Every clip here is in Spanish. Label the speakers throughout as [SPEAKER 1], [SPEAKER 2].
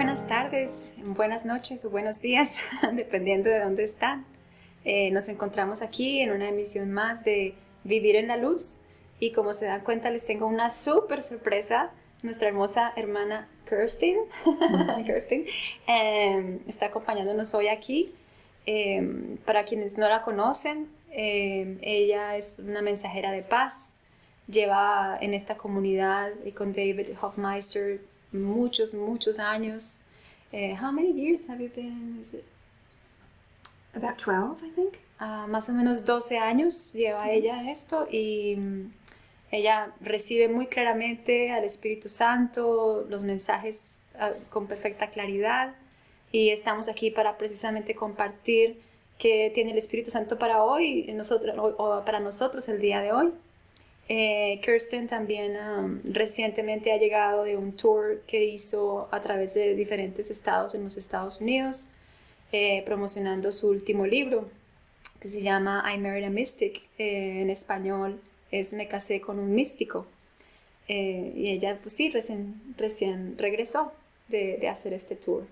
[SPEAKER 1] buenas tardes, buenas noches o buenos días, dependiendo de dónde están. Eh, nos encontramos aquí en una emisión más de Vivir en la Luz y como se dan cuenta les tengo una súper sorpresa. Nuestra hermosa hermana Kirsten, Kirsten em, está acompañándonos hoy aquí. Em, para quienes no la conocen, em, ella es una mensajera de paz. Lleva en esta comunidad y con David Hoffmeister muchos, muchos años. Uh, how many years have you been? Is it?
[SPEAKER 2] About 12, I think.
[SPEAKER 1] Uh, más o menos 12 años lleva ella en esto y um, ella recibe muy claramente al Espíritu Santo, los mensajes uh, con perfecta claridad y estamos aquí para precisamente compartir qué tiene el Espíritu Santo para hoy, nosotros, o, o para nosotros el día de hoy. Eh, Kirsten también um, recientemente ha llegado de un tour que hizo a través de diferentes estados en los Estados Unidos, eh, promocionando su último libro, que se llama I Married a Mystic. Eh, en español es Me casé con un místico. y ella, pues sí, recién, regresó de, de hacer este tour.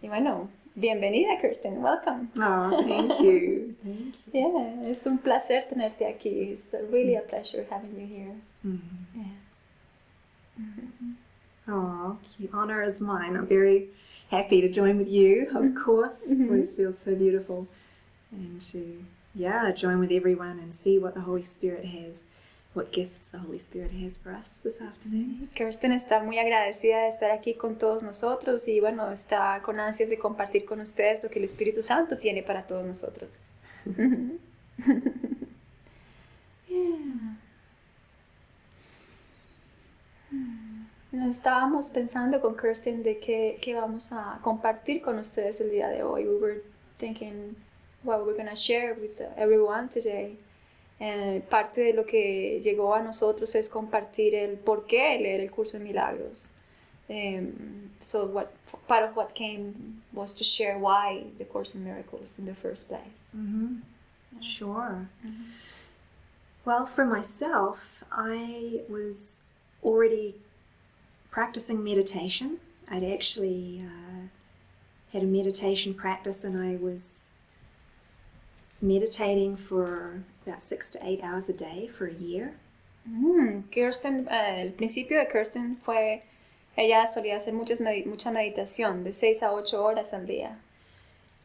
[SPEAKER 1] Y bueno, Bienvenida, Kirsten. Welcome.
[SPEAKER 2] Oh, thank you. thank
[SPEAKER 1] you. Yeah, es un placer tenerte aquí. It's really a pleasure having you here. Mm-hmm.
[SPEAKER 2] Yeah. Mm-hmm. Oh, the honor is mine. I'm very happy to join with you, of mm-hmm. course. Mm-hmm. Always feels so beautiful. And to, yeah, join with everyone and see what the Holy Spirit has what gifts the Holy Spirit has for us this afternoon.
[SPEAKER 1] Kirsten está muy agradecida de estar aquí con todos nosotros y bueno, está con ansias de compartir con ustedes lo que el Espíritu Santo tiene para todos nosotros. Estábamos pensando con Kirsten de qué, qué vamos a compartir con ustedes el día de hoy. We were thinking what we're going to share with everyone today. Eh, parte de lo que llegó a nosotros es compartir el por qué leer el curso de milagros. Um, so what part of what came was to share why the Course in Miracles in the first place.
[SPEAKER 2] Mm -hmm. yeah. Sure. Mm -hmm. Well, for myself, I was already practicing meditation. I'd actually uh, had a meditation practice, and I was meditating for about six to eight hours a day for a year.
[SPEAKER 1] Mm, Kirsten, uh, el principio de Kirsten fue, ella solía hacer muchas med mucha meditación de seis a ocho horas al día.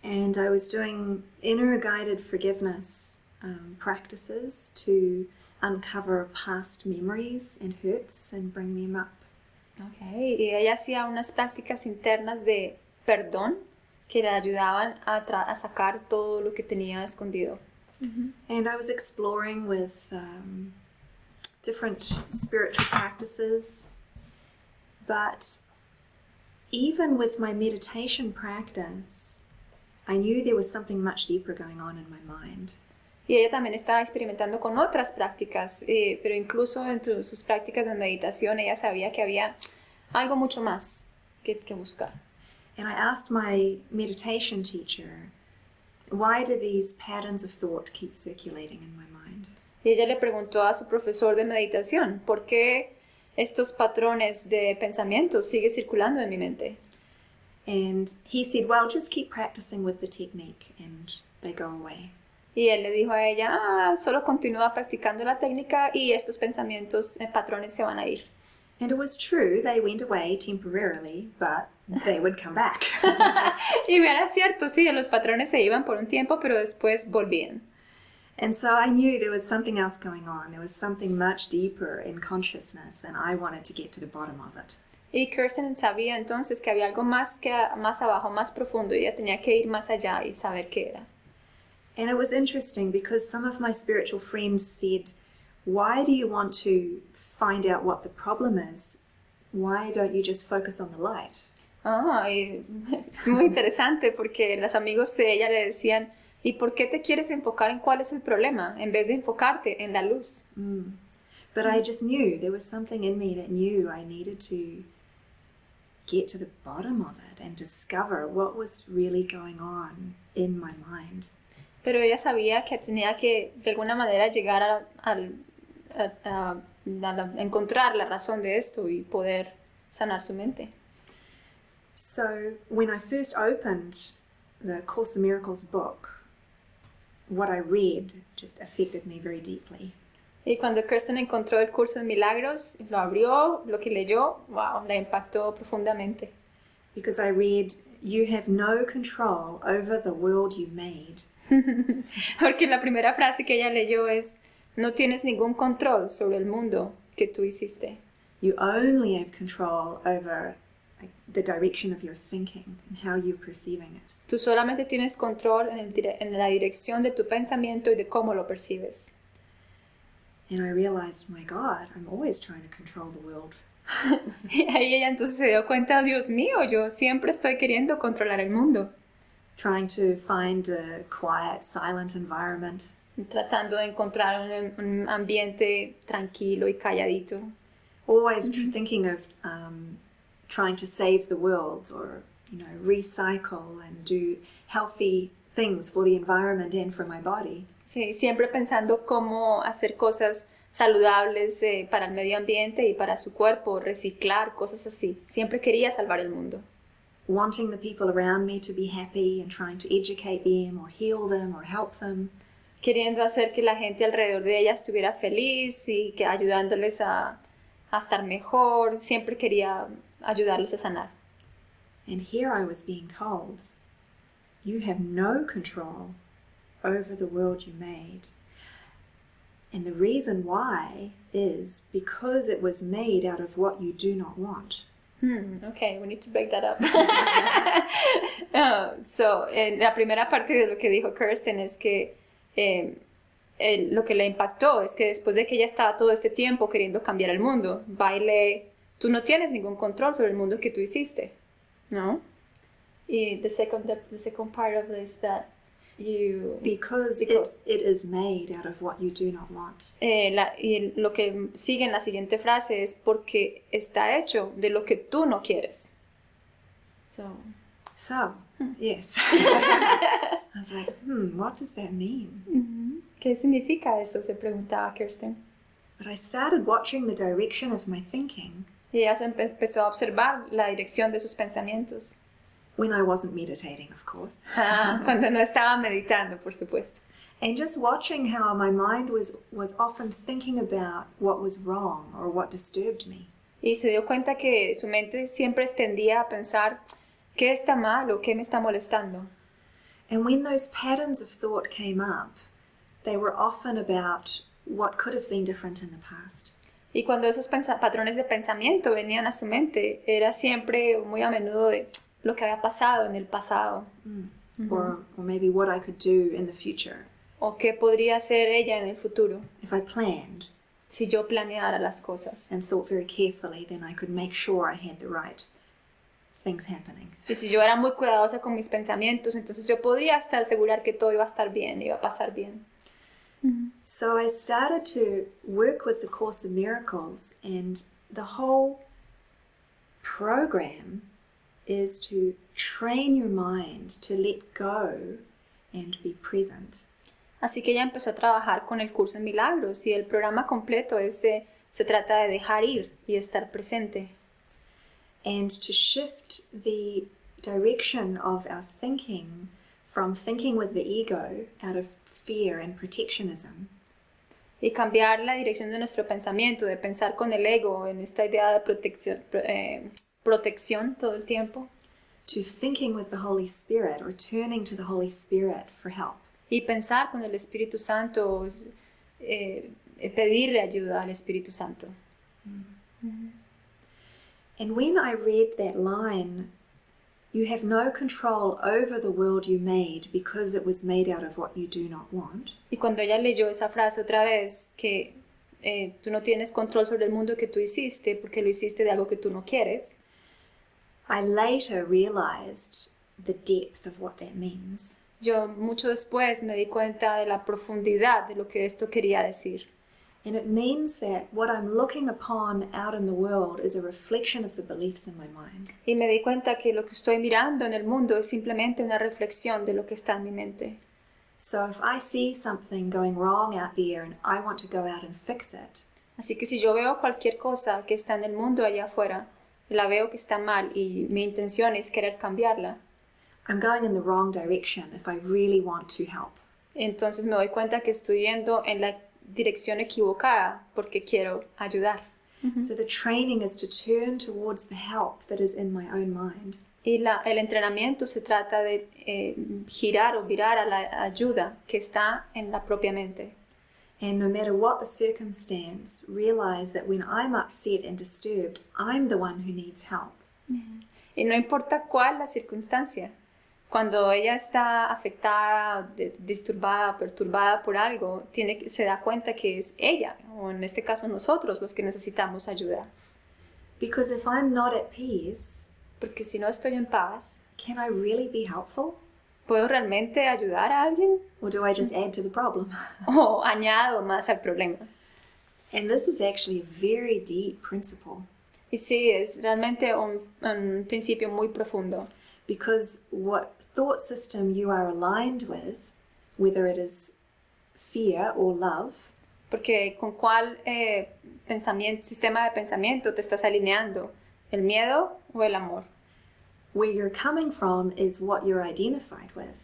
[SPEAKER 2] And I was doing inner guided forgiveness um, practices to uncover past memories and hurts and bring them up.
[SPEAKER 1] Okay, y ella hacía unas prácticas internas de perdón que le ayudaban a, a sacar todo lo que tenía escondido.
[SPEAKER 2] Mm -hmm. And I was exploring with um, different spiritual practices, but even with my meditation practice, I knew there was something much deeper going on in my mind.
[SPEAKER 1] Y ella también estaba experimentando con otras prácticas, eh, pero incluso en sus prácticas de meditación ella sabía que había algo mucho más que, que buscar.
[SPEAKER 2] And I asked my meditation teacher, why do these patterns of thought keep circulating in my mind?
[SPEAKER 1] Y ella le preguntó a su profesor de meditación, ¿por qué estos patrones de pensamiento siguen circulando en mi mente?
[SPEAKER 2] And he said, well, just keep practicing with the technique and they go away.
[SPEAKER 1] Y él le dijo a ella, ah, solo continúa practicando la técnica y estos pensamientos, eh, patrones se van a ir.
[SPEAKER 2] And it was true, they went away temporarily, but they would come back.
[SPEAKER 1] y era cierto, sí, los patrones se iban por un tiempo, pero después volvían.
[SPEAKER 2] And so I knew there was something else going on. There was something much deeper in consciousness, and I wanted to get to the bottom of it.
[SPEAKER 1] Y Kirsten sabía entonces que había algo más, que, más abajo, más profundo, y ella tenía que ir más allá y saber qué era.
[SPEAKER 2] And it was interesting because some of my spiritual friends said, why do you want to find out what the problem is? Why don't you just focus on the light?
[SPEAKER 1] Ah, es muy interesante porque los amigos de ella le decían, ¿y por qué te quieres enfocar en cuál es el problema en vez de enfocarte en la luz?
[SPEAKER 2] Mm. But I just knew there was something in me that knew I needed to get to the bottom of it and discover what was really going on in my mind.
[SPEAKER 1] Pero ella sabía que tenía que de alguna manera llegar a, a, a, a encontrar la razón de esto y poder sanar su mente.
[SPEAKER 2] So, when I first opened the Course in Miracles book, what I read just affected me very deeply.
[SPEAKER 1] Y cuando Kirsten encontró el curso de milagros, lo abrió, lo que leyó, wow, la impactó profundamente.
[SPEAKER 2] Because I read, You have no control over the world you made.
[SPEAKER 1] Porque la primera frase que ella leyó es, no tienes ningún control sobre el mundo que tú hiciste.
[SPEAKER 2] You only have control over the direction of your thinking and how you're perceiving it.
[SPEAKER 1] Tú solamente tienes control en, el en la dirección de tu pensamiento y de cómo lo percibes.
[SPEAKER 2] And I realized, my God, I'm always trying to control the world.
[SPEAKER 1] Y ahí ella entonces se dio cuenta, Dios mío, yo siempre estoy queriendo controlar el mundo,
[SPEAKER 2] Trying to find a quiet, silent environment.
[SPEAKER 1] tratando de encontrar un, un ambiente tranquilo y calladito.
[SPEAKER 2] Always tr- thinking of um, trying to save the world or, you know, recycle and do healthy things for the environment and for my body.
[SPEAKER 1] Sí, siempre pensando cómo hacer cosas saludables eh, para el medio ambiente y para su cuerpo, reciclar, cosas así. Siempre quería salvar el mundo.
[SPEAKER 2] wanting the people around me to be happy and trying to educate them or heal them or help them.
[SPEAKER 1] Queriendo hacer que la gente alrededor de ella estuviera feliz y que ayudándoles a, a estar mejor. Siempre quería ayudarles a sanar.
[SPEAKER 2] And here I was being told, you have no control over the world you made. And the reason why is because it was made out of what you do not want.
[SPEAKER 1] Hmm, ok, we need to break that up. Ah, so, en la primera parte de lo que dijo Kirsten es que eh, el- lo que le impactó es que después de que ella estaba todo este tiempo queriendo cambiar el mundo, baile, tú no tienes ningún control sobre el mundo que tú hiciste, ¿no? Y the second, the, the second part of this that you...
[SPEAKER 2] Because,
[SPEAKER 1] Because.
[SPEAKER 2] It, it is made out of what you do not want.
[SPEAKER 1] Eh, la- y lo que sigue en la siguiente frase es porque está hecho de lo que tú no quieres. So,
[SPEAKER 2] So, yes. I was like, hmm, what does that mean?
[SPEAKER 1] ujú. ¿Qué significa eso? Se preguntaba Kirsten.
[SPEAKER 2] But I started watching the direction of my thinking
[SPEAKER 1] Y ella empezó a observar la dirección de sus pensamientos.
[SPEAKER 2] when I wasn't meditating, of course.
[SPEAKER 1] Ah, Cuando no estaba meditando, por supuesto.
[SPEAKER 2] And just watching how my mind was, was often thinking about what was wrong or what disturbed me.
[SPEAKER 1] Y se dio cuenta que su mente siempre tendía a pensar, ¿qué está mal o qué me está molestando?
[SPEAKER 2] And when those patterns of thought came up, they were often about what could have been different in the past.
[SPEAKER 1] Y cuando esos patrones de pensamiento venían a su mente, era siempre muy a menudo de lo que había pasado en el pasado
[SPEAKER 2] Or, or maybe what I could do in the future
[SPEAKER 1] o qué podría hacer ella en el futuro
[SPEAKER 2] if I planned
[SPEAKER 1] si yo planeara las cosas.
[SPEAKER 2] and thought very carefully, then I could make sure I had the right things happening.
[SPEAKER 1] Y si yo era muy cuidadosa con mis pensamientos, entonces yo podría estar asegurar que todo iba a estar bien, iba a pasar bien.
[SPEAKER 2] So I started to work with the Course of Miracles, and the whole program is to train your mind to let go and be present.
[SPEAKER 1] Así que ella empezó a trabajar con el curso en milagros y el programa completo es de, se trata de dejar ir y estar presente
[SPEAKER 2] and to shift the direction of our thinking from thinking with the ego out of fear and protectionism
[SPEAKER 1] y cambiar la dirección de nuestro pensamiento, de pensar con el ego en esta idea de protección, pro- eh, protección todo el tiempo
[SPEAKER 2] to thinking with the Holy Spirit or turning to the Holy Spirit for help.
[SPEAKER 1] y pensar con el Espíritu Santo, eh, pedirle ayuda al Espíritu Santo.
[SPEAKER 2] And when I read that line, you have no control over the world you made because it was made out of what you do not want.
[SPEAKER 1] Y cuando ella leyó esa frase otra vez, que eh, tú no tienes control sobre el mundo que tú hiciste porque lo hiciste de algo que tú no quieres,
[SPEAKER 2] I later realized the depth of what that means.
[SPEAKER 1] yo mucho después me di cuenta de la profundidad de lo que esto quería decir.
[SPEAKER 2] And it means that what I'm looking upon out in the world is a reflection of the beliefs in my mind.
[SPEAKER 1] Y me di cuenta que lo que estoy mirando en el mundo es simplemente una reflexión de lo que está en mi mente.
[SPEAKER 2] So if I see something going wrong out there and I want to go out and fix it,
[SPEAKER 1] Así que si yo veo cualquier cosa que está en el mundo allá afuera la veo que está mal y mi intención es querer cambiarla,
[SPEAKER 2] I'm going in the wrong direction if I really want to help.
[SPEAKER 1] entonces me doy cuenta que estoy yendo en la dirección equivocada porque quiero ayudar.
[SPEAKER 2] So the training is to turn towards the help that is in my own mind.
[SPEAKER 1] Y la- el entrenamiento se trata de eh, girar o virar a la ayuda que está en la propia mente.
[SPEAKER 2] And no matter what the circumstance, realize that when I'm upset and disturbed, I'm the one who needs help.
[SPEAKER 1] Y no importa cuál la circunstancia, cuando ella está afectada, de- disturbada, perturbada por algo, tiene que, se da cuenta que es ella, o en este caso nosotros, los que necesitamos ayuda.
[SPEAKER 2] Because if I'm not at peace,
[SPEAKER 1] Porque si no estoy en paz,
[SPEAKER 2] can I really be helpful?
[SPEAKER 1] ¿puedo realmente ayudar a alguien?
[SPEAKER 2] Or do I just add to the problem?
[SPEAKER 1] ¿O añado más al problema?
[SPEAKER 2] And this is actually a very deep principle
[SPEAKER 1] Y sí, es realmente un, un principio muy profundo.
[SPEAKER 2] because what thought system you are aligned with, whether it is fear or love,
[SPEAKER 1] Porque con cuál eh, pensamiento, sistema de pensamiento te estás alineando, el miedo o el amor.
[SPEAKER 2] where you're coming from is what you're identified with.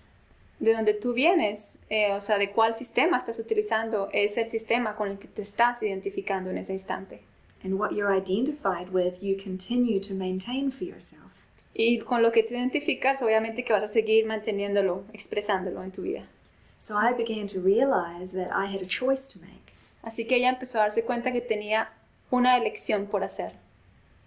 [SPEAKER 1] De donde tú vienes, eh, o sea, de cuál sistema estás utilizando, es el sistema con el que te estás identificando en ese instante.
[SPEAKER 2] And what you're identified with, you continue to maintain for yourself.
[SPEAKER 1] Y con lo que te identificas, obviamente que vas a seguir manteniéndolo, expresándolo en tu vida.
[SPEAKER 2] So I began to realize that I had a choice to make.
[SPEAKER 1] Así que ella empezó a darse cuenta que tenía una elección por hacer.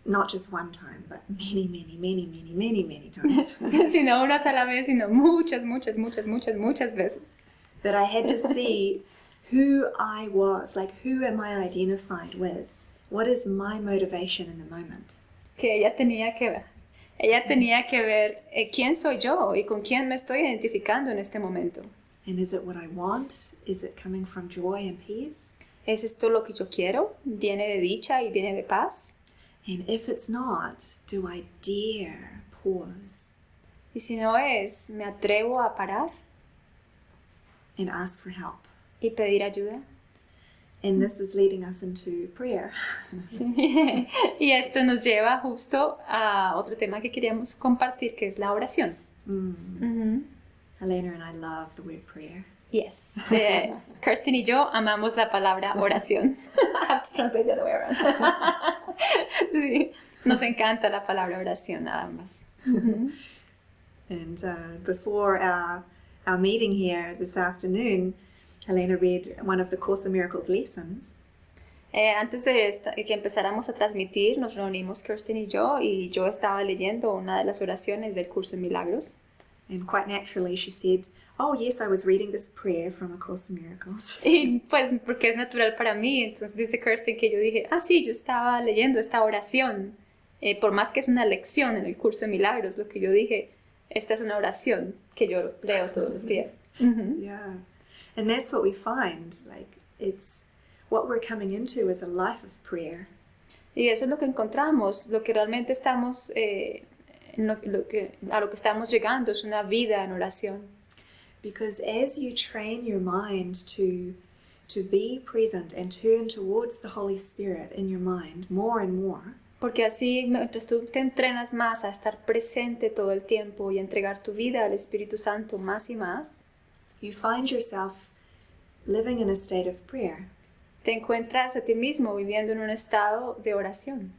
[SPEAKER 2] Not just one time, but many, many, many, many, many, many times.
[SPEAKER 1] sino una sola vez, sino muchas, muchas, muchas, muchas, muchas veces.
[SPEAKER 2] that I had to see who I was, like who am I identified with? What is my motivation in the moment?
[SPEAKER 1] Que ella tenía que ver. Ella tenía que ver eh, quién soy yo y con quién me estoy identificando en este momento.
[SPEAKER 2] And is it what I want? Is it coming from joy and peace?
[SPEAKER 1] ¿Es esto lo que yo quiero? ¿Viene de dicha y viene de paz?
[SPEAKER 2] And if it's not, do I dare pause
[SPEAKER 1] Y si no es, ¿me atrevo a parar
[SPEAKER 2] and ask for help?
[SPEAKER 1] y pedir ayuda?
[SPEAKER 2] And this is leading us into prayer.
[SPEAKER 1] y esto nos lleva justo a otro tema que queríamos compartir, que es la oración. Ujú.
[SPEAKER 2] Helena and I love the word prayer.
[SPEAKER 1] Yes. Eh, Kirsten y yo amamos la palabra oración. I have to translate the other way around. sí, nos encanta la palabra oración a ambas.
[SPEAKER 2] And uh, before our, our meeting here this afternoon, Helena read one of the Course in Miracles lessons.
[SPEAKER 1] Eh, antes de, esta- que empezáramos a transmitir, nos reunimos Kirsten y yo y yo estaba leyendo una de las oraciones del curso de milagros.
[SPEAKER 2] And quite naturally, she said, Oh, yes, I was reading this prayer from A Course in Miracles.
[SPEAKER 1] Y pues porque es natural para mí, entonces dice Kirsten que yo dije, ah sí, yo estaba leyendo esta oración, Eh, por más que es una lección en el curso de milagros, lo que yo dije, esta es una oración que yo leo todos los días. Ujú.
[SPEAKER 2] Yeah. And that's what we find. Like, it's what we're coming into is a life of prayer.
[SPEAKER 1] Y eso es lo que encontramos, lo que realmente estamos, eh, lo, lo que, a lo que estamos llegando es una vida en oración.
[SPEAKER 2] Because as you train your mind to, to be present and turn towards the Holy Spirit in your mind more and more,
[SPEAKER 1] Porque así, mientras tú te entrenas más a estar presente todo el tiempo y entregar tu vida al Espíritu Santo más y más,
[SPEAKER 2] you find yourself living in a state of prayer.
[SPEAKER 1] te encuentras a ti mismo viviendo en un estado de oración.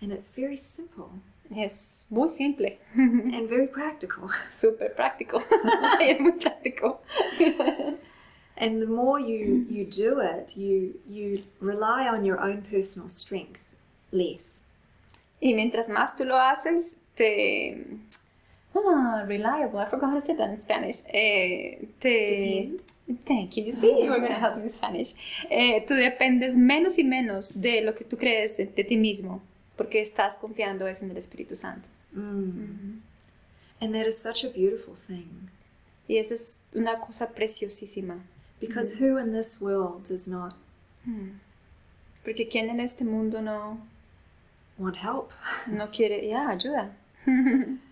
[SPEAKER 2] And it's very simple
[SPEAKER 1] Es muy simple,
[SPEAKER 2] and very practical.
[SPEAKER 1] súper práctico. es muy práctico.
[SPEAKER 2] And the more you, you do it, you, you rely on your own personal strength less.
[SPEAKER 1] Y mientras más tú lo haces, te... Ah, reliable. I forgot how to say that in Spanish. Eh, te... Thank you. You see, you were going to help me in Spanish. Eh, tú dependes menos y menos de lo que tú crees de, de ti mismo, porque estás confiando es en el Espíritu Santo.
[SPEAKER 2] Mm. And that is such a beautiful thing.
[SPEAKER 1] Y eso es una cosa preciosísima.
[SPEAKER 2] Because who in this world does not
[SPEAKER 1] Porque quien en este mundo no,
[SPEAKER 2] want help?
[SPEAKER 1] no quiere, ya, ayuda.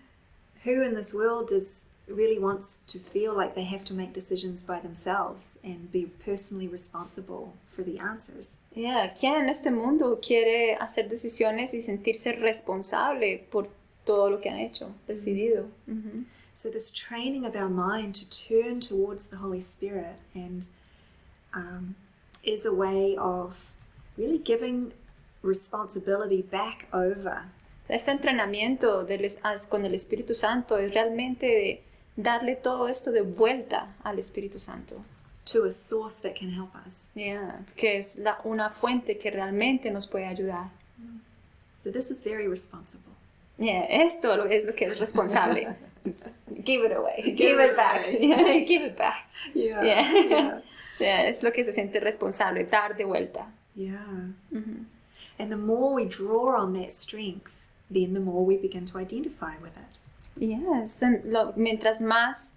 [SPEAKER 2] Who in this world does really wants to feel like they have to make decisions by themselves and be personally responsible for the answers.
[SPEAKER 1] Yeah, ¿quién en este mundo quiere hacer decisiones y sentirse responsable por todo lo que han hecho, decidido? Ujú.
[SPEAKER 2] So, this training of our mind to turn towards the Holy Spirit and um, is a way of really giving responsibility back over
[SPEAKER 1] Este entrenamiento del con el Espíritu Santo es realmente darle todo esto de vuelta al Espíritu Santo.
[SPEAKER 2] to a source that can help us.
[SPEAKER 1] Yeah, que es la, una fuente que realmente nos puede ayudar.
[SPEAKER 2] So, this is very responsible.
[SPEAKER 1] Yeah, esto es lo que es responsable. give it away, give,
[SPEAKER 2] it
[SPEAKER 1] it back. Yeah, give it back.
[SPEAKER 2] Yeah.
[SPEAKER 1] Yeah.
[SPEAKER 2] Yeah.
[SPEAKER 1] Yeah, es lo que se siente responsable, dar de vuelta.
[SPEAKER 2] yeah.
[SPEAKER 1] Ujú.
[SPEAKER 2] And the more we draw on that strength, then the more we begin to identify with it.
[SPEAKER 1] Yes, and lo- mientras más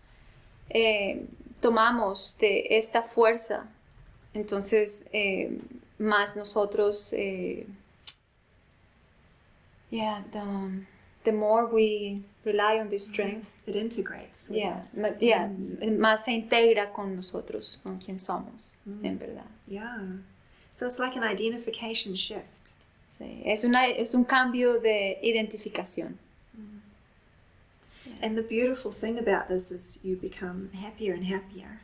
[SPEAKER 1] eh, tomamos de esta fuerza, entonces eh, más nosotros, eh, yeah, the, the more we rely on this strength,
[SPEAKER 2] It integrates.
[SPEAKER 1] yeah,
[SPEAKER 2] us.
[SPEAKER 1] yeah, más se integra con nosotros, con quien somos, en verdad.
[SPEAKER 2] Yeah. So it's like an identification shift.
[SPEAKER 1] Sí, es, una, es un cambio de identificación.
[SPEAKER 2] And the beautiful thing about this is you become happier and happier.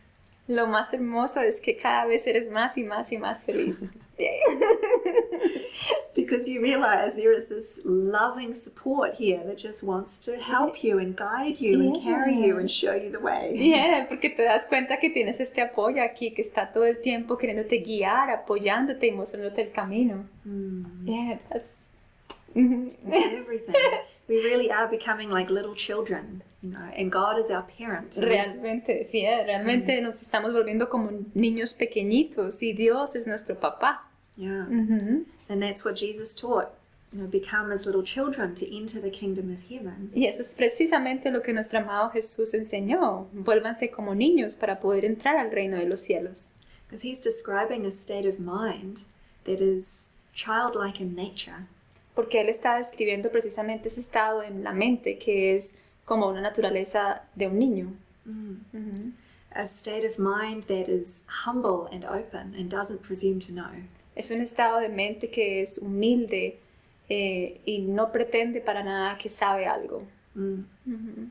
[SPEAKER 1] Lo más hermoso es que cada vez eres más y más y más feliz.
[SPEAKER 2] Because you realize there is this loving support here that just wants to help you and guide you and carry you and show you the way.
[SPEAKER 1] Yeah, porque te das cuenta que tienes este apoyo aquí que está todo el tiempo queriéndote guiar, apoyándote y mostrándote el camino.
[SPEAKER 2] Mm,
[SPEAKER 1] Yeah, that's.
[SPEAKER 2] Everything. we really are becoming like little children, you know, and God is our parent.
[SPEAKER 1] Realmente, sí, eh, realmente nos estamos volviendo como niños pequeñitos y Dios es nuestro papá.
[SPEAKER 2] Yeah.
[SPEAKER 1] Ujú.
[SPEAKER 2] And that's what Jesus taught. You know, become as little children to enter the kingdom of heaven.
[SPEAKER 1] Y eso es precisamente lo que nuestro amado Jesús enseñó. Vuélvanse como niños para poder entrar al reino de los cielos.
[SPEAKER 2] Because he's describing a state of mind that is childlike in nature.
[SPEAKER 1] Porque Él está describiendo precisamente ese estado en la mente que es como una naturaleza de un niño. Ujú.
[SPEAKER 2] A state of mind that is humble and open and doesn't presume to know.
[SPEAKER 1] Es un estado de mente que es humilde eh, y no pretende para nada que sabe algo.
[SPEAKER 2] Mm.
[SPEAKER 1] Ujú.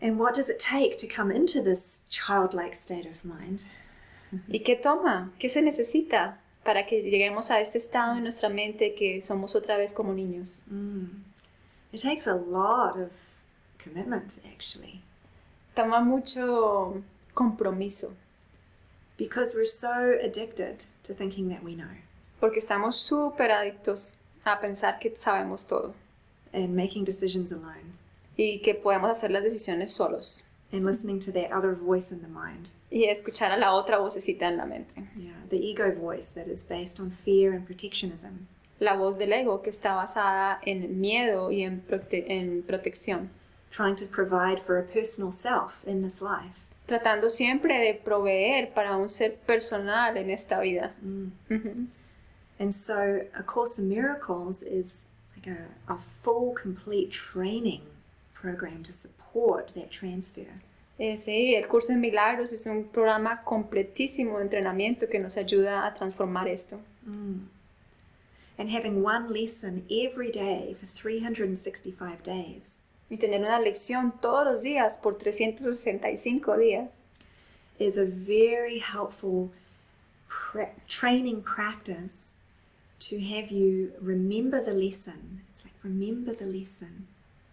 [SPEAKER 2] And what does it take to come into this childlike state of mind?
[SPEAKER 1] ¿Y qué toma? ¿Qué se necesita para que lleguemos a este estado en nuestra mente que somos otra vez como niños?
[SPEAKER 2] Mm. It takes a lot of commitment, actually,
[SPEAKER 1] Toma mucho compromiso
[SPEAKER 2] because we're so addicted to thinking that we know
[SPEAKER 1] porque estamos súper adictos a pensar que sabemos todo
[SPEAKER 2] and making decisions alone
[SPEAKER 1] y que podemos hacer las decisiones solos
[SPEAKER 2] and listening to that other voice in the mind.
[SPEAKER 1] y escuchar a la otra vocecita en la mente.
[SPEAKER 2] Yeah, the ego voice that is based on fear and protectionism.
[SPEAKER 1] La voz del ego que está basada en miedo y en, prote- en protección,
[SPEAKER 2] trying to provide for a personal self in this life.
[SPEAKER 1] Tratando siempre de proveer para un ser personal en esta vida.
[SPEAKER 2] Mm. And so, A Course in Miracles is like a, a full, complete training program to support that transfer.
[SPEAKER 1] Eh, sí, el curso de milagros es un programa completísimo de entrenamiento que nos ayuda a transformar esto.
[SPEAKER 2] Mm. And having one lesson every day for 365 days
[SPEAKER 1] Y tener una lección todos los días por 365 días
[SPEAKER 2] is a very helpful training practice to have you remember the lesson. It's like remember the lesson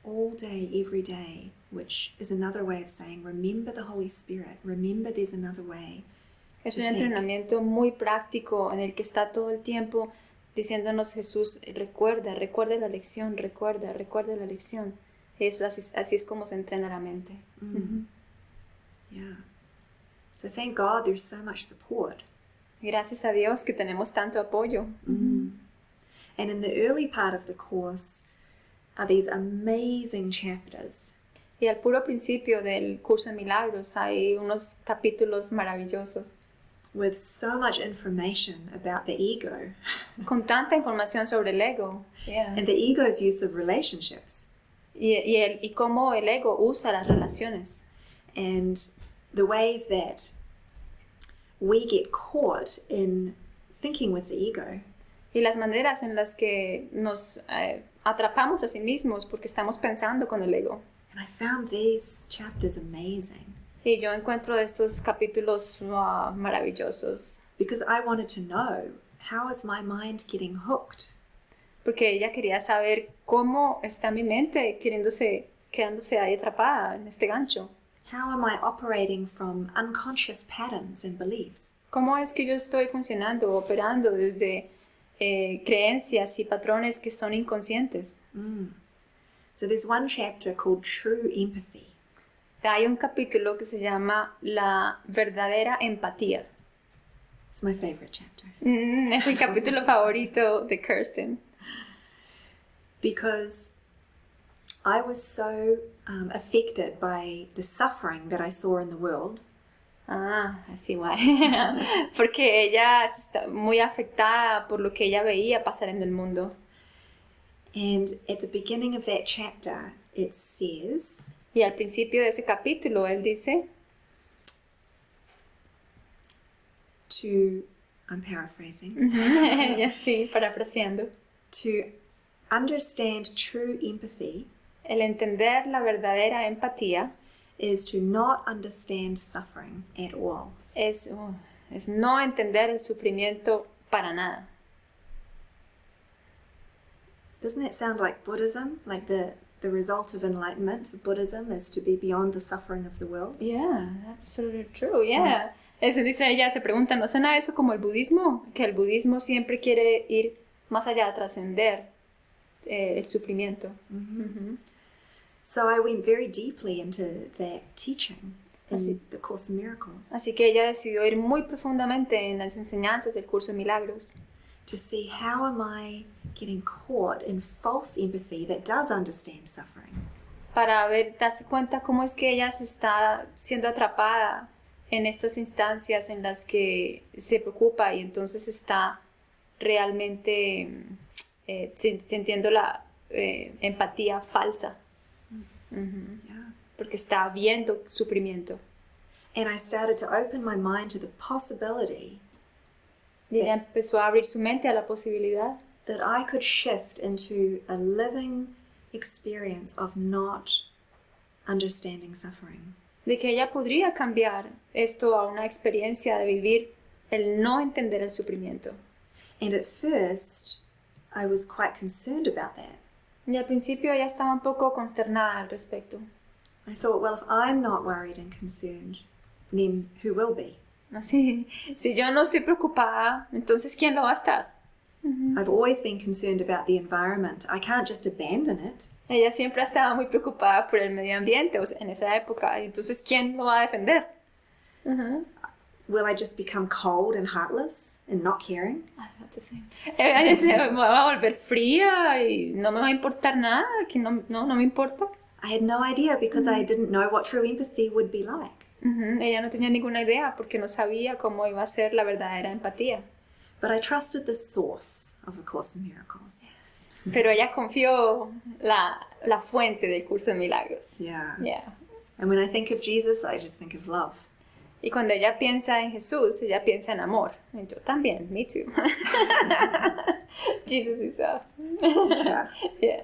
[SPEAKER 2] all day, every day, which is another way of saying remember the Holy Spirit, remember there's another way.
[SPEAKER 1] Es un entrenamiento muy práctico en el que está todo el tiempo diciéndonos Jesús, recuerda, recuerda la lección, recuerda, recuerda la lección. Eso, así, así es como se entrena la mente. Ujú.
[SPEAKER 2] Yeah. So thank God there's so much support.
[SPEAKER 1] Gracias a Dios que tenemos tanto apoyo.
[SPEAKER 2] And in the early part of the course are these amazing chapters
[SPEAKER 1] Y al puro principio del curso de milagros hay unos capítulos maravillosos
[SPEAKER 2] with so much information about the ego
[SPEAKER 1] con tanta información sobre el ego Yeah.
[SPEAKER 2] and the ego's use of relationships.
[SPEAKER 1] Y, y, el, y cómo el ego usa las relaciones.
[SPEAKER 2] and the ways that we get caught in thinking with the ego.
[SPEAKER 1] Y las maneras en las que nos eh, atrapamos a sí mismos porque estamos pensando con el ego.
[SPEAKER 2] And I found these chapters amazing
[SPEAKER 1] Y yo encuentro estos capítulos wow, maravillosos
[SPEAKER 2] because I wanted to know how is my mind getting hooked?
[SPEAKER 1] Porque ella quería saber cómo está mi mente queriéndose, quedándose ahí atrapada en este gancho.
[SPEAKER 2] How am I operating from unconscious patterns and beliefs?
[SPEAKER 1] ¿Cómo es que yo estoy funcionando, operando desde eh, creencias y patrones que son inconscientes?
[SPEAKER 2] So there's one chapter called True Empathy.
[SPEAKER 1] Hay un capítulo que se llama La verdadera empatía.
[SPEAKER 2] It's my favorite chapter
[SPEAKER 1] Mm, es el capítulo favorito de Kirsten.
[SPEAKER 2] Because I was so um, affected by the suffering that I saw in the world
[SPEAKER 1] Ah. Porque ella está muy afectada por lo que ella veía pasar en el mundo.
[SPEAKER 2] And at the beginning of that chapter, it says,
[SPEAKER 1] Y al principio de ese capítulo él dice,
[SPEAKER 2] to, I'm paraphrasing,
[SPEAKER 1] y así, parafraseando,
[SPEAKER 2] to understand true empathy
[SPEAKER 1] el entender la verdadera empatía
[SPEAKER 2] is to not understand suffering at all.
[SPEAKER 1] es, oh, es no entender el sufrimiento para nada.
[SPEAKER 2] Doesn't that sound like Buddhism? Like the, the result of enlightenment of Buddhism is to be beyond the suffering of the world?
[SPEAKER 1] Yeah, absolutely true, yeah. Eso dice ella, se pregunta, ¿no suena eso como el budismo? Que el budismo siempre quiere ir más allá, trascender eh, el sufrimiento. Ujú.
[SPEAKER 2] So I went very deeply into that teaching in
[SPEAKER 1] Así-
[SPEAKER 2] the Course in Miracles
[SPEAKER 1] Así que ella decidió ir muy profundamente en las enseñanzas del curso de milagros
[SPEAKER 2] to see how am I getting caught in false empathy that does understand suffering.
[SPEAKER 1] para ver, darse cuenta cómo es que ella se está siendo atrapada en estas instancias en las que se preocupa y entonces está realmente eh, sin- sintiendo la eh, empatía falsa.
[SPEAKER 2] Yeah.
[SPEAKER 1] porque está viendo sufrimiento.
[SPEAKER 2] And I started to open my mind to the possibility
[SPEAKER 1] Y ella empezó a abrir su mente a la posibilidad
[SPEAKER 2] that I could shift into a living experience of not understanding suffering.
[SPEAKER 1] de que ella podría cambiar esto a una experiencia de vivir el no entender el sufrimiento.
[SPEAKER 2] And at first, I was quite concerned about that.
[SPEAKER 1] Y al principio ella estaba un poco consternada al respecto.
[SPEAKER 2] I thought, well, if I'm not worried and concerned, then who will be?
[SPEAKER 1] Así, si yo no estoy preocupada, entonces ¿quién lo va a estar?
[SPEAKER 2] I've always been concerned about the environment. I can't just abandon it.
[SPEAKER 1] Ella siempre ha estado muy preocupada por el medio ambiente, o sea, en esa época. Entonces, ¿quién lo va a defender? Ujú.
[SPEAKER 2] Will I just become cold and heartless and not caring?
[SPEAKER 1] Ay, no te sé. Ella se me va a volver fría y no me va a importar nada, que no, no, no me importa.
[SPEAKER 2] I had no idea because I didn't know what true empathy would be like.
[SPEAKER 1] Ujú, Ella no tenía ninguna idea porque no sabía cómo iba a ser la verdadera empatía.
[SPEAKER 2] But I trusted the source of A Course in Miracles.
[SPEAKER 1] Pero ella confió la, la fuente del curso de milagros.
[SPEAKER 2] Yeah.
[SPEAKER 1] Yeah.
[SPEAKER 2] And when I think of Jesus, I just think of love.
[SPEAKER 1] Y cuando ella piensa en Jesús, ella piensa en amor. Y yo también, me too. Jesus is love.
[SPEAKER 2] Yeah.
[SPEAKER 1] Yeah.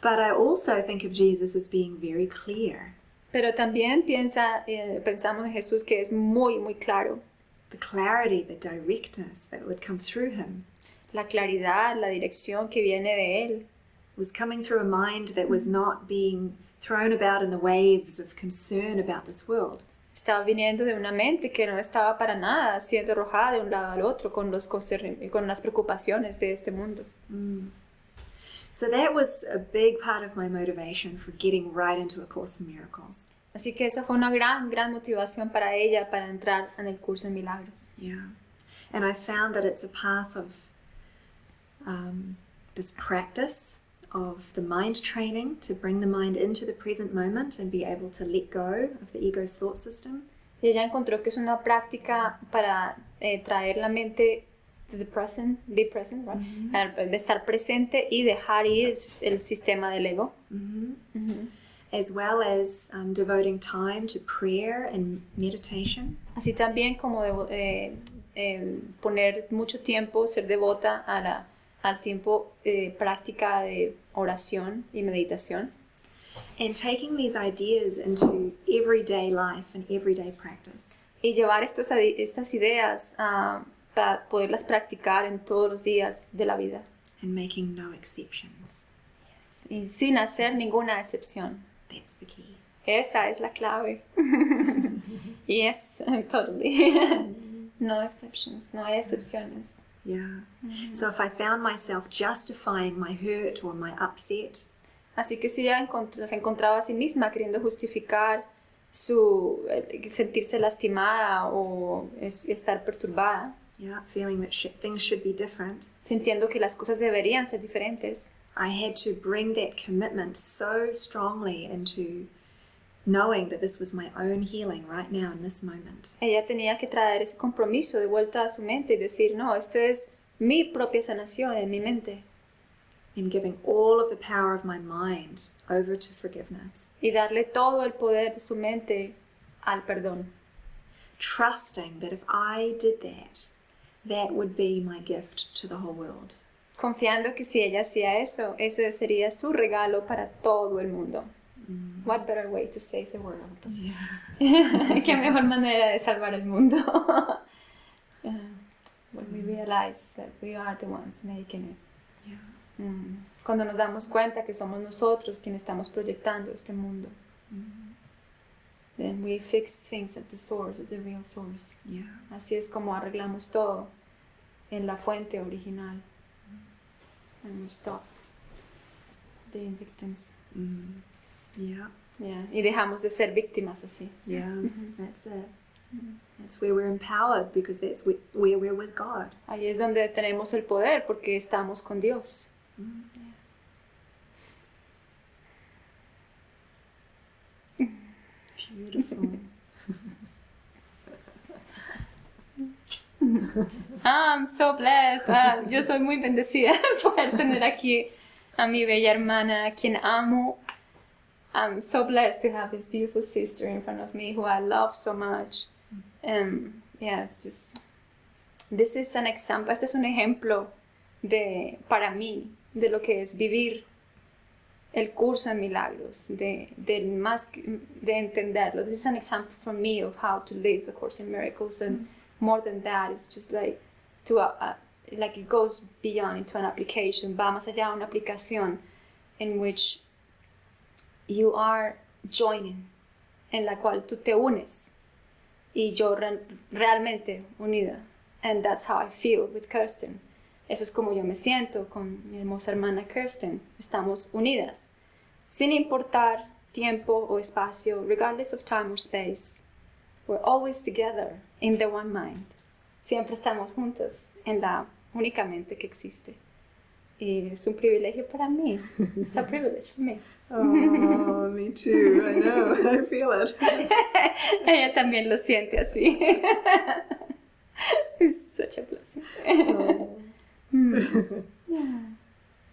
[SPEAKER 2] But I also think of Jesus as being very clear.
[SPEAKER 1] Pero también piensa, eh, pensamos en Jesús que es muy, muy claro.
[SPEAKER 2] The clarity, the directness that would come through him
[SPEAKER 1] La claridad, la dirección que viene de Él.
[SPEAKER 2] was coming through a mind that was not being thrown about in the waves of concern about this world.
[SPEAKER 1] Estaba viniendo de una mente que no estaba para nada siendo arrojada de un lado al otro con, los con las preocupaciones de este mundo.
[SPEAKER 2] So that was a big part of my motivation for getting right into A Course in Miracles.
[SPEAKER 1] Así que esa fue una gran, gran motivación para ella para entrar en el curso de milagros.
[SPEAKER 2] Yeah. And I found that it's a path of um, this practice of the mind training to bring the mind into the present moment and be able to let go of the ego's thought system.
[SPEAKER 1] Y ella encontró que es una práctica para eh, traer la mente to the present, be present, right? De estar presente y dejar ir el, el sistema del ego.
[SPEAKER 2] as well as um, devoting time to prayer and meditation.
[SPEAKER 1] Así también como devo- eh, eh, poner mucho tiempo, ser devota a la- al tiempo eh, práctica de oración y meditación.
[SPEAKER 2] And taking these ideas into everyday life and everyday practice.
[SPEAKER 1] Y llevar estas, adi- estas ideas ah, para poderlas practicar en todos los días de la vida.
[SPEAKER 2] And making no exceptions.
[SPEAKER 1] Y sin hacer ninguna excepción.
[SPEAKER 2] That's the key.
[SPEAKER 1] Esa es la clave. yes, totally. no exceptions, no hay excepciones.
[SPEAKER 2] Yeah. So if I found myself justifying my hurt or my upset,
[SPEAKER 1] Así que si ella encont- se encontraba a sí misma queriendo justificar su eh, sentirse lastimada o es- estar perturbada,
[SPEAKER 2] yeah, feeling that sh- things should be different,
[SPEAKER 1] sintiendo que las cosas deberían ser diferentes,
[SPEAKER 2] I had to bring that commitment so strongly into knowing that this was my own healing right now in this moment.
[SPEAKER 1] ella tenía que traer ese compromiso de vuelta a su mente y decir, no, esto es mi propia sanación en mi mente.
[SPEAKER 2] And giving all of the power of my mind over to forgiveness.
[SPEAKER 1] Y darle todo el poder de su mente al perdón.
[SPEAKER 2] Trusting that if I did that, that would be my gift to the whole world.
[SPEAKER 1] Confiando que si ella hacía eso, ese sería su regalo para todo el mundo. What better way to save the world? Qué mejor manera de salvar el mundo. Uh, when we realize that we are the ones making it.
[SPEAKER 2] Yeah.
[SPEAKER 1] Mm. Cuando nos damos cuenta que somos nosotros quienes estamos proyectando este mundo. Then we fix things at the source, at the real source.
[SPEAKER 2] Yeah.
[SPEAKER 1] Así es como arreglamos todo en la fuente original. And we stop being victims.
[SPEAKER 2] Mm. Yeah.
[SPEAKER 1] Yeah. Y dejamos de ser víctimas así.
[SPEAKER 2] Yeah. That's it. That's where we're empowered because that's where, we're with God.
[SPEAKER 1] Ahí es donde tenemos el poder porque estamos con Dios.
[SPEAKER 2] Beautiful.
[SPEAKER 1] Ah, I'm so blessed. Ah, yo soy muy bendecida por tener aquí a mi bella hermana, a quien amo. I'm so blessed to have this beautiful sister in front of me who I love so much. Um, yeah, it's just. This is an example. Este es un ejemplo de, para mí, de lo que es vivir el curso en milagros, de, del más, de entenderlo. This is an example for me of how to live the course in miracles, and more than that, it's just like to a, a- like it goes beyond into an application, va más allá de una aplicación in which you are joining, en la cual tú te unes y yo re- realmente unida. And that's how I feel with Kirsten. Eso es como yo me siento con mi hermosa hermana Kirsten. Estamos unidas, sin importar tiempo o espacio, regardless of time or space. We're always together in the one mind. Siempre estamos juntas en la única mente que existe. Y es un privilegio para mí. It's a privilege for me.
[SPEAKER 2] Oh, me too. I know. I feel it.
[SPEAKER 1] Ella también lo siente así. It's such a blessing.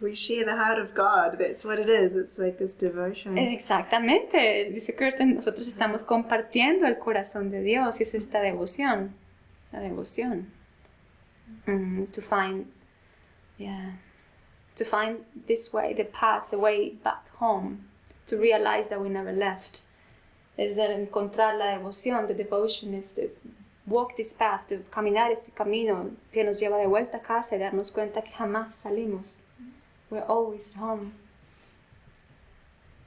[SPEAKER 2] We share the heart of God. That's what it is. It's like this devotion.
[SPEAKER 1] Exactamente, dice Kirsten, nosotros estamos compartiendo el corazón de Dios y es esta devoción, la devoción. Mm, to find, yeah, to find this way, the path, the way back home, to realize that we never left. Es de encontrar la devoción, the devotion is to walk this path, to caminar este camino que nos lleva de vuelta a casa y darnos cuenta que jamás salimos. We're always home.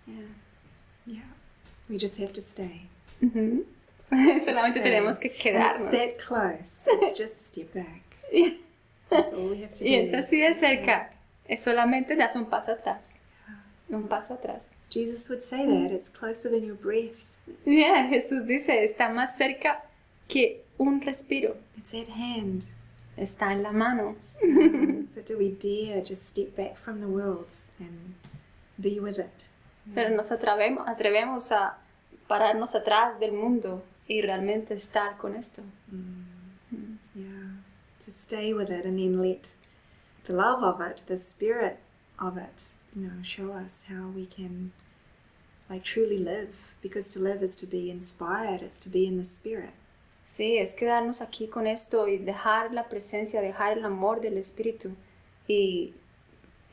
[SPEAKER 1] Yeah.
[SPEAKER 2] Yeah. We just have to stay. Mm-hmm.
[SPEAKER 1] Ujú. Solamente
[SPEAKER 2] Stay.
[SPEAKER 1] tenemos que
[SPEAKER 2] And
[SPEAKER 1] quedarnos.
[SPEAKER 2] It's that close. It's just step back. Yeah. That's all we have to do.
[SPEAKER 1] Y es así de cerca.
[SPEAKER 2] back.
[SPEAKER 1] Es solamente das un paso atrás. Un paso atrás.
[SPEAKER 2] Jesus would say that. It's closer than your breath.
[SPEAKER 1] Yeah, Jesús dice, está más cerca que un respiro.
[SPEAKER 2] It's at hand.
[SPEAKER 1] Está en la mano.
[SPEAKER 2] But do we dare just step back from the world and be with it?
[SPEAKER 1] Pero nos atrevemos, atrevemos a pararnos atrás del mundo y realmente estar con esto.
[SPEAKER 2] Yeah. To to stay with it and then let the love of it, the spirit of it, you know, show us how we can like truly live. Because to live is to be inspired, it's to be in the spirit.
[SPEAKER 1] Sí, es quedarnos aquí con esto y dejar la presencia, dejar el amor del Espíritu y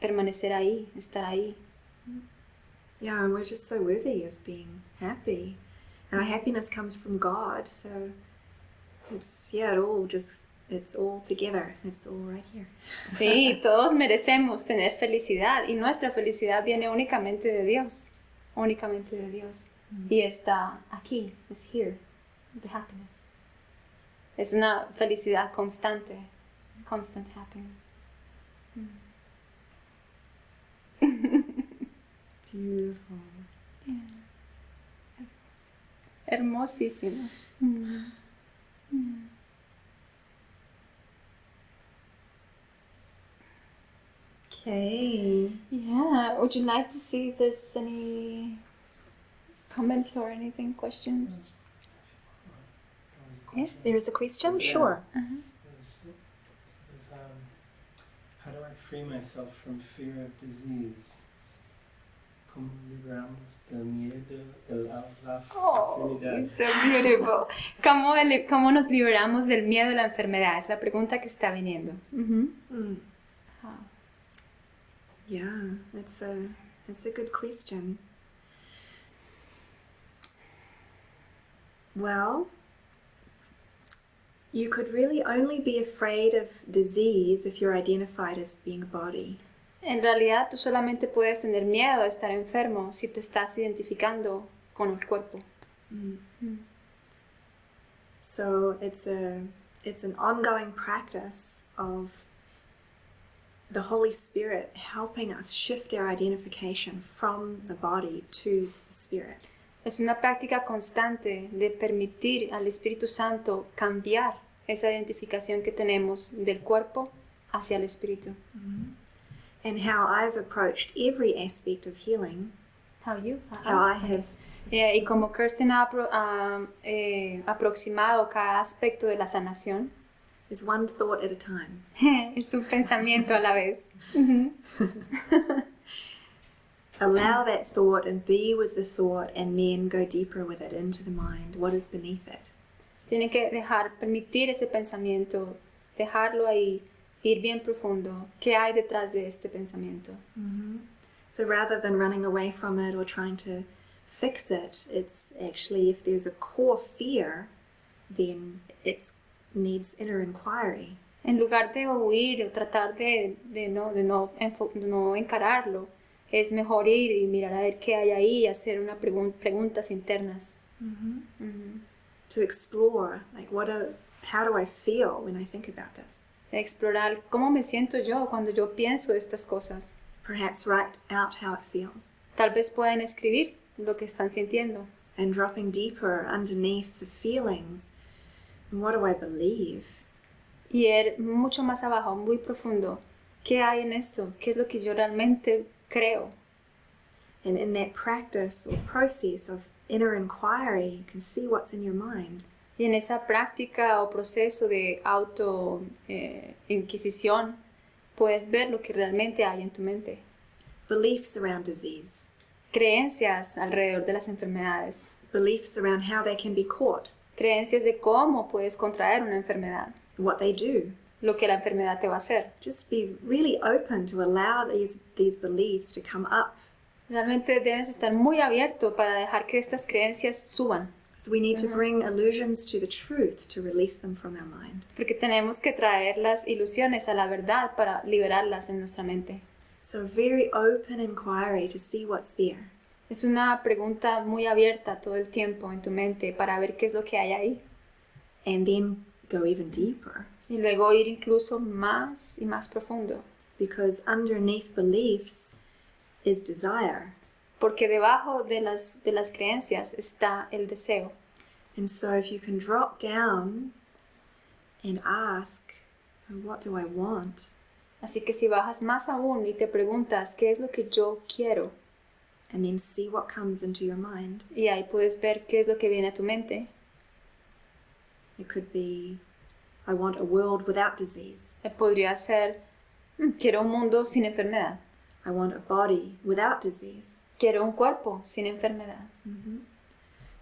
[SPEAKER 1] permanecer ahí, estar ahí.
[SPEAKER 2] Yeah, and we're just so worthy of being happy. And our happiness comes from God, so it's yeah, it all just it's all together. It's all right here.
[SPEAKER 1] Sí, todos merecemos tener felicidad y nuestra felicidad viene únicamente de Dios, únicamente de Dios. Y está aquí, es here, the happiness. Es una felicidad constante, constant happiness.
[SPEAKER 2] Beautiful.
[SPEAKER 1] Hermosísimo.
[SPEAKER 2] Okay.
[SPEAKER 1] Yeah, would you like to see if there's any comments or anything, questions?
[SPEAKER 3] That was a
[SPEAKER 1] Yeah.
[SPEAKER 3] question.
[SPEAKER 2] There is a question?
[SPEAKER 3] Yeah.
[SPEAKER 2] Sure.
[SPEAKER 3] It was- it was, um, how do I free myself from fear of disease? ¿Cómo libramos del miedo de la, la
[SPEAKER 1] Oh,
[SPEAKER 3] enfermedad?
[SPEAKER 1] it's so beautiful. ¿Cómo, el- ¿Cómo nos liberamos del miedo a la enfermedad? Es la pregunta que está viniendo. Ujú.
[SPEAKER 2] Mm.
[SPEAKER 1] Ah.
[SPEAKER 2] Yeah, that's a that's a good question. Well, you could really only be afraid of disease if you're identified as being a body.
[SPEAKER 1] En realidad, tú solamente puedes tener miedo de estar enfermo si te estás identificando con el cuerpo.
[SPEAKER 2] So it's a it's an ongoing practice of the Holy Spirit helping us shift our identification from the body to the spirit.
[SPEAKER 1] Es una práctica constante de permitir al Espíritu Santo cambiar esa identificación que tenemos del cuerpo hacia el Espíritu.
[SPEAKER 2] And how I've approached every aspect of healing,
[SPEAKER 1] How you?
[SPEAKER 2] how I have
[SPEAKER 1] Eh, y como Kirsten ha apro- ha, eh, aproximado cada aspecto de la sanación,
[SPEAKER 2] is one thought at a time.
[SPEAKER 1] es un pensamiento a la vez.
[SPEAKER 2] Allow that thought and be with the thought and then go deeper with it into the mind. What is beneath it?
[SPEAKER 1] Tiene que dejar, permitir ese pensamiento, dejarlo ahí, ir bien profundo. ¿Qué hay detrás de este pensamiento? Mm-hmm.
[SPEAKER 2] So rather than running away from it or trying to fix it, it's actually if there's a core fear, then it needs inner inquiry.
[SPEAKER 1] En lugar de huir o tratar de, de no, de, no, de no encararlo, es mejor ir y mirar a ver qué hay ahí y hacer una pregun- preguntas internas. Ujú.
[SPEAKER 2] To explore, like what a, how do I feel when I think about this?
[SPEAKER 1] Explorar cómo me siento yo cuando yo pienso estas cosas.
[SPEAKER 2] Perhaps write out how it feels.
[SPEAKER 1] Tal vez pueden escribir lo que están sintiendo.
[SPEAKER 2] And dropping deeper underneath the feelings, what do I believe?
[SPEAKER 1] Y ir mucho más abajo, muy profundo. ¿Qué hay en esto? ¿Qué es lo que yo realmente creo?
[SPEAKER 2] And in that practice or process of inner inquiry, you can see what's in your mind.
[SPEAKER 1] Y en esa práctica o proceso de auto eh, inquisición, puedes ver lo que realmente hay en tu mente.
[SPEAKER 2] Beliefs around disease,
[SPEAKER 1] Creencias alrededor de las enfermedades.
[SPEAKER 2] beliefs around how they can be caught,
[SPEAKER 1] Creencias de cómo puedes contraer una enfermedad.
[SPEAKER 2] what they do.
[SPEAKER 1] Lo que la enfermedad te va a hacer.
[SPEAKER 2] Just be really open to allow these, these beliefs to come up.
[SPEAKER 1] Realmente debes estar muy abierto para dejar que estas creencias suban.
[SPEAKER 2] So we need to bring illusions to the truth to release them from our mind.
[SPEAKER 1] Porque tenemos que traer las ilusiones a la verdad para liberarlas en nuestra mente.
[SPEAKER 2] So very open inquiry to see what's there.
[SPEAKER 1] Es una pregunta muy abierta todo el tiempo en tu mente para ver qué es lo que hay ahí.
[SPEAKER 2] And then go even deeper.
[SPEAKER 1] Y luego ir incluso más y más profundo.
[SPEAKER 2] Because underneath beliefs is desire.
[SPEAKER 1] Porque debajo de las, de las creencias está el deseo.
[SPEAKER 2] And so if you can drop down and ask, what do I want?
[SPEAKER 1] Así que si bajas más aún y te preguntas qué es lo que yo quiero,
[SPEAKER 2] And then see what comes into your mind.
[SPEAKER 1] y ahí puedes ver qué es lo que viene a tu mente.
[SPEAKER 2] It could be, I want a world without disease.
[SPEAKER 1] Eh, Podría ser, "Mm, quiero un mundo sin enfermedad.
[SPEAKER 2] I want a body without disease.
[SPEAKER 1] Quiero un cuerpo sin enfermedad.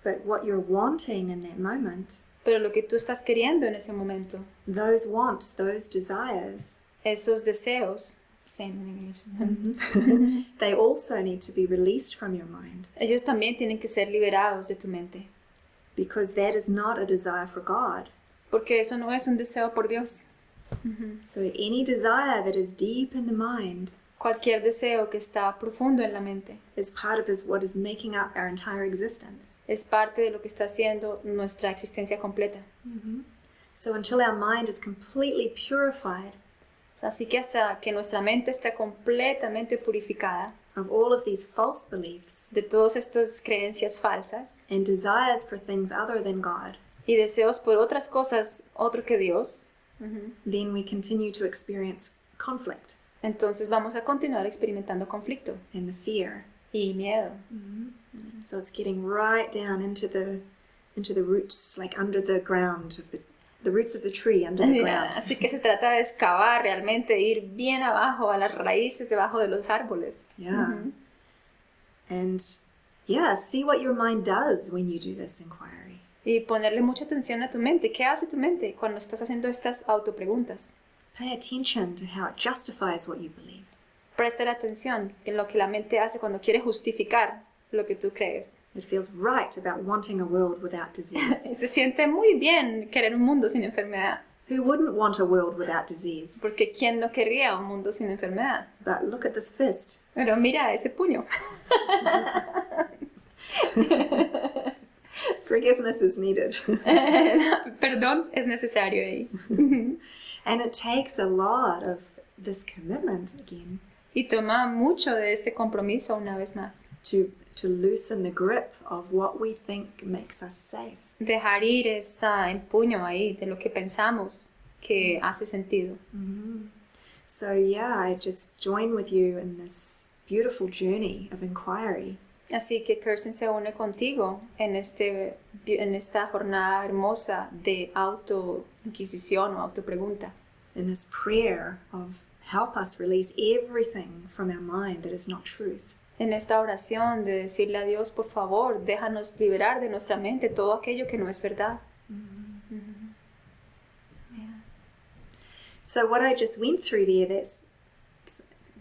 [SPEAKER 2] But what you're wanting in that moment,
[SPEAKER 1] Pero lo que tú estás queriendo en ese momento,
[SPEAKER 2] those wants, those desires,
[SPEAKER 1] esos deseos.
[SPEAKER 2] they also need to be released from your mind
[SPEAKER 1] ellos también tienen que ser liberados de tu mente.
[SPEAKER 2] because that is not a desire for God.
[SPEAKER 1] Porque eso no es un deseo por Dios.
[SPEAKER 2] So any desire that is deep in the mind
[SPEAKER 1] Cualquier deseo que está profundo en la mente
[SPEAKER 2] is part of what is making up our entire existence.
[SPEAKER 1] es parte de lo que está haciendo nuestra existencia completa.
[SPEAKER 2] So until our mind is completely purified
[SPEAKER 1] Así que hasta que nuestra mente está completamente purificada
[SPEAKER 2] of all of these false beliefs
[SPEAKER 1] de todas estas creencias falsas
[SPEAKER 2] and desires for things other than God,
[SPEAKER 1] y deseos por otras cosas otro que Dios,
[SPEAKER 2] then we continue to experience conflict
[SPEAKER 1] entonces vamos a continuar experimentando conflicto
[SPEAKER 2] and the fear.
[SPEAKER 1] y miedo.
[SPEAKER 2] So it's getting right down into the into the roots, like under the ground of the the roots of the tree under the ground.
[SPEAKER 1] Así que se trata de excavar realmente, ir bien abajo, a las raíces debajo de los árboles.
[SPEAKER 2] Yeah. And yeah, see what your mind does when you do this inquiry.
[SPEAKER 1] Y ponerle mucha atención a tu mente. ¿Qué hace tu mente cuando estás haciendo estas autopreguntas?
[SPEAKER 2] Pay attention to how it justifies what you believe.
[SPEAKER 1] Presta atención en lo que la mente hace cuando quiere justificar lo que tú crees.
[SPEAKER 2] It feels right about wanting a world without disease.
[SPEAKER 1] Se siente muy bien querer un mundo sin enfermedad.
[SPEAKER 2] Who wouldn't want a world without disease?
[SPEAKER 1] Porque ¿quién no querría un mundo sin enfermedad?
[SPEAKER 2] But look at this fist.
[SPEAKER 1] Pero mira ese puño.
[SPEAKER 2] Forgiveness is needed.
[SPEAKER 1] Perdón es necesario ahí.
[SPEAKER 2] and it takes a lot of this commitment again
[SPEAKER 1] Y toma mucho de este compromiso una vez más.
[SPEAKER 2] to to loosen the grip of what we think makes us safe.
[SPEAKER 1] Dejar ir ese ah, empuño ahí de lo que pensamos que hace sentido. Mm-hmm.
[SPEAKER 2] So yeah, I just join with you in this beautiful journey of inquiry.
[SPEAKER 1] Así que Kirsten se une contigo en, este, en esta jornada hermosa de auto-inquisición o autopregunta.
[SPEAKER 2] in this prayer of help us release everything from our mind that is not truth.
[SPEAKER 1] En esta oración de decirle a Dios, por favor, déjanos liberar de nuestra mente todo aquello que no es verdad.
[SPEAKER 2] So what I just went through there, that's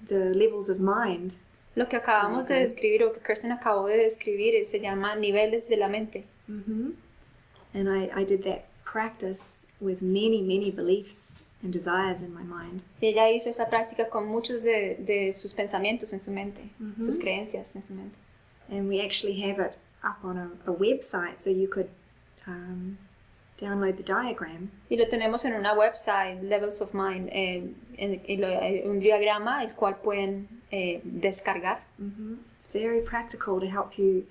[SPEAKER 2] the levels of mind.
[SPEAKER 1] Lo que acabamos de
[SPEAKER 2] Ok.
[SPEAKER 1] describir o que Kirsten acabó de describir se llama niveles de la mente.
[SPEAKER 2] And I, I did that practice with many, many beliefs and desires in my mind.
[SPEAKER 1] Y ella hizo esa práctica con muchos de, de sus pensamientos en su mente, sus creencias en su mente.
[SPEAKER 2] And we actually have it up on a, a website so you could um, download the diagram.
[SPEAKER 1] Y lo tenemos en una website, Levels of Mind, eh, en- y lo- eh, un diagrama el cual pueden eh, descargar.
[SPEAKER 2] It's very practical to help you,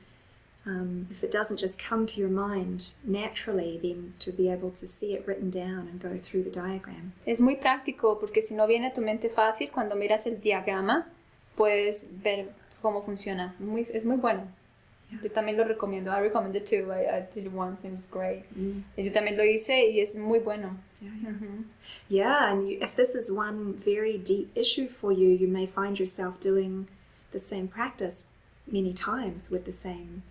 [SPEAKER 2] um, if it doesn't just come to your mind naturally, then to be able to see it written down and go through the diagram.
[SPEAKER 1] Es muy práctico porque si no viene a tu mente fácil, cuando miras el diagrama puedes ver cómo funciona. Muy, es muy bueno. Yo también lo recomiendo. I recommend it too. I, I did it once and it was great. Y Yo también lo hice y es muy bueno.
[SPEAKER 2] Yeah, yeah. Yeah, and you, if this is one very deep issue for you, you may find yourself doing the same practice many times with the same,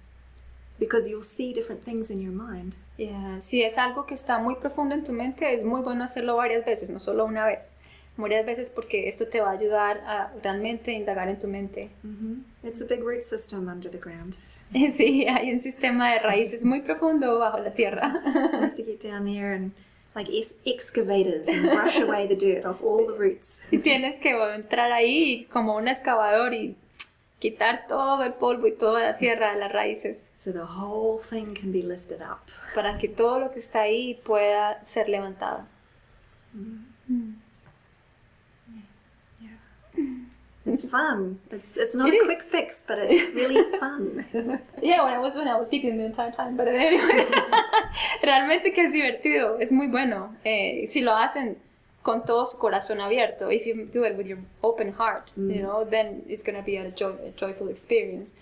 [SPEAKER 2] because you'll see different things in your mind.
[SPEAKER 1] Yeah, Si es algo que está muy profundo en tu mente, es muy bueno hacerlo varias veces, no solo una vez. Varias veces porque esto te va a ayudar a realmente indagar en tu mente.
[SPEAKER 2] It's a big root system under the ground.
[SPEAKER 1] Sí, hay un sistema de raíces muy profundo bajo la tierra.
[SPEAKER 2] You have to get down there and like excavators and brush away the dirt off all the roots.
[SPEAKER 1] Y tienes que entrar ahí como un excavador y quitar todo el polvo y toda la tierra de las raíces
[SPEAKER 2] So the whole thing can be lifted up.
[SPEAKER 1] para que todo lo que está ahí pueda ser levantado.
[SPEAKER 2] It's fun. It's it's not
[SPEAKER 1] It
[SPEAKER 2] a
[SPEAKER 1] is.
[SPEAKER 2] quick fix, but it's really fun.
[SPEAKER 1] Yeah, when I was when I was giggling the entire time, but anyway, realmente que es divertido, es muy bueno. Eh, si lo hacen con todo su corazón abierto, if you do it with your open heart, you know, then it's going to be a, joy, a joyful experience.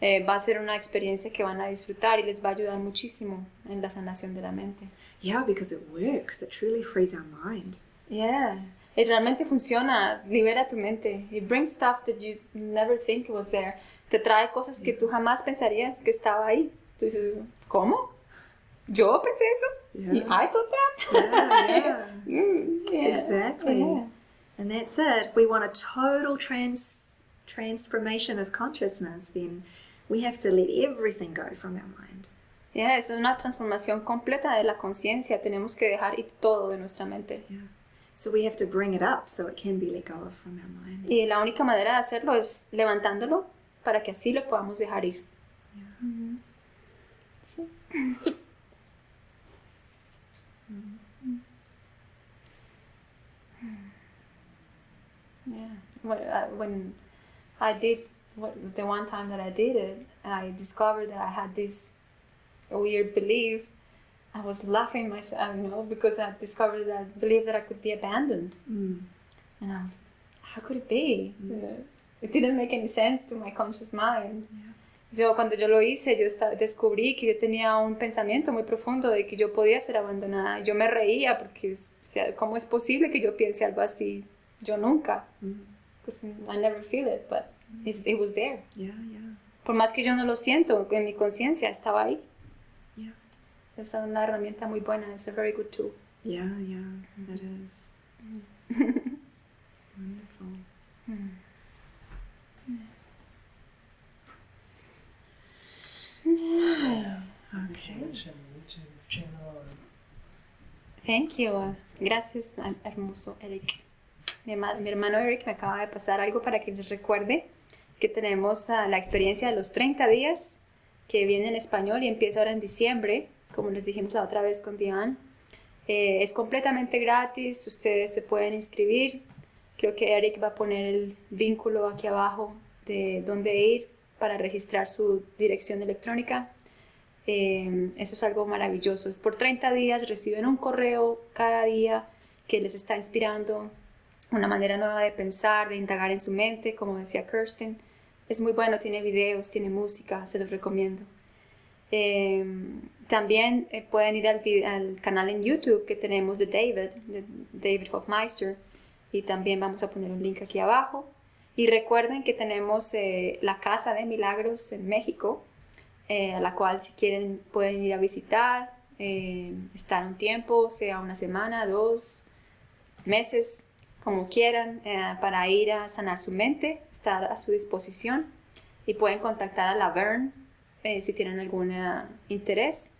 [SPEAKER 1] Eh, va a ser una experiencia que van a disfrutar y les va a ayudar muchísimo en la sanación de la mente.
[SPEAKER 2] Yeah, because it works. It truly frees our mind.
[SPEAKER 1] Yeah. Y realmente funciona, libera tu mente. It brings stuff that you never think was there. Te trae cosas que tú jamás pensarías que estaba ahí. Tú dices, ¿cómo? ¿Yo pensé eso?
[SPEAKER 2] Yeah.
[SPEAKER 1] I thought that?
[SPEAKER 2] Yeah, yeah.
[SPEAKER 1] Mm, yeah.
[SPEAKER 2] Exactly. And that's it. We want a total trans transformation of consciousness, then we have to let everything go from our mind.
[SPEAKER 1] Yeah, es una transformación completa de la conciencia. Tenemos que dejar ir todo de nuestra mente.
[SPEAKER 2] Yeah. So we have to bring it up so it can be let go of from our mind.
[SPEAKER 1] Y la única manera de hacerlo es levantándolo para que así lo podamos dejar ir. Ujú. Sí. Yeah. When, uh, when I did what, the one time that I did it, I discovered that I had this weird belief. I was laughing myself, you know, because I discovered that I believed that I could be abandoned.
[SPEAKER 2] Mm.
[SPEAKER 1] And I was, how could it be? Uh, it didn't make any sense to my conscious mind. Yo, cuando yo lo hice, yo descubrí que yo tenía un pensamiento muy profundo de que yo podía ser abandonada. Yo me reía porque, ¿cómo es posible que yo piense algo así? Yo nunca.
[SPEAKER 2] Mm.
[SPEAKER 1] Because I never feel it, but mm-hmm. it's- it was there.
[SPEAKER 2] Yeah, yeah.
[SPEAKER 1] Por más que yo no lo siento, en mi conciencia estaba ahí.
[SPEAKER 2] Yeah.
[SPEAKER 1] Es una herramienta muy buena. It's a very good tool.
[SPEAKER 2] Yeah, yeah, that is. Mm-hmm. Wonderful. Mm-hmm. Okay.
[SPEAKER 3] Watch a YouTube channel.
[SPEAKER 1] Thank you. Gracias, hermoso Eric. Mi, mi hermano Eric me acaba de pasar algo para que les recuerde que tenemos ah, la experiencia de los 30 días que viene en español y empieza ahora en diciembre, como les dijimos la otra vez con Diane. Eh, es completamente gratis, ustedes se pueden inscribir. Creo que Eric va a poner el vínculo aquí abajo de dónde ir para registrar su dirección electrónica. Eh, eso es algo maravilloso. Es por 30 días, reciben un correo cada día que les está inspirando una manera nueva de pensar, de indagar en su mente, como decía Kirsten. Es muy bueno, tiene videos, tiene música, se los recomiendo. Eh, también eh, pueden ir al, canal en YouTube que tenemos de David, de David Hofmeister, y también vamos a poner un link aquí abajo. Y recuerden que tenemos eh, la Casa de Milagros en México, eh, a la cual si quieren pueden ir a visitar, estar un tiempo, sea una semana, dos meses, como quieran, eh, para ir a sanar su mente, está a su disposición y pueden contactar a la Vern eh, si tienen algún eh, interés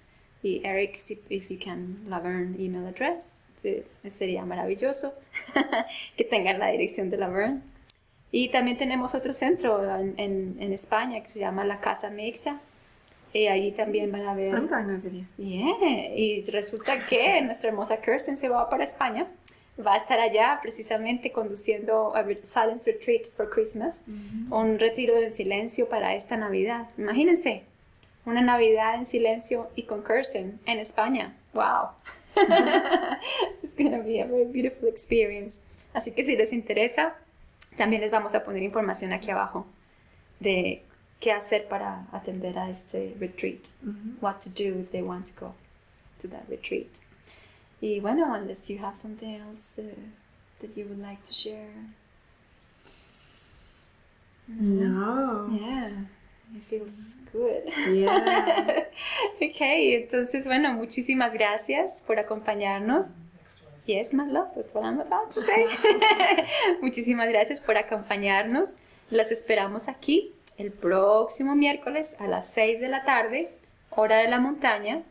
[SPEAKER 1] y Eric, si if you can, la Vern email address, eh, sería maravilloso que tengan la dirección de la Vern. Y también tenemos otro centro en, en- en España que se llama la Casa Mixa. Y allí también van a ver...
[SPEAKER 2] I'm going over there.
[SPEAKER 1] Yeah, y resulta que nuestra hermosa Kirsten se va para España. Va a estar allá precisamente conduciendo a Silence Retreat for Christmas, un retiro de silencio para esta Navidad. Imagínense, una Navidad en silencio y con Kirsten en España. Wow. It's gonna be a very beautiful experience. Así que si les interesa, también les vamos a poner información aquí abajo de qué hacer para atender a este retreat what to do if they want to go to that retreat. Y bueno, unless you have something else uh, that you would like to share.
[SPEAKER 2] No.
[SPEAKER 1] Yeah, it feels good.
[SPEAKER 2] Yeah.
[SPEAKER 1] ok, entonces bueno, muchísimas gracias por acompañarnos. Yes, my love, that's what I'm about to say. Muchísimas gracias por acompañarnos. Las esperamos aquí el próximo miércoles a las 6 de la tarde, hora de la montaña.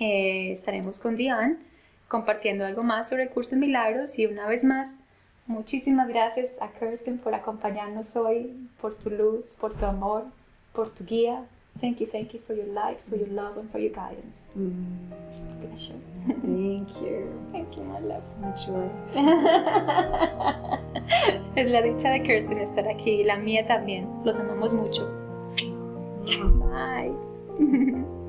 [SPEAKER 1] Eh, estaremos con Diane compartiendo algo más sobre el curso de milagros y una vez más, muchísimas gracias a Kirsten por acompañarnos hoy, por tu luz, por tu amor, por tu guía. Thank you, thank you for your light, for your love and for your guidance.
[SPEAKER 2] Mm,
[SPEAKER 1] It's a pleasure.
[SPEAKER 2] thank you.
[SPEAKER 1] Thank you, my love.
[SPEAKER 2] My joy.
[SPEAKER 1] es la dicha de Kirsten estar aquí y la mía también. Los amamos mucho. Bye.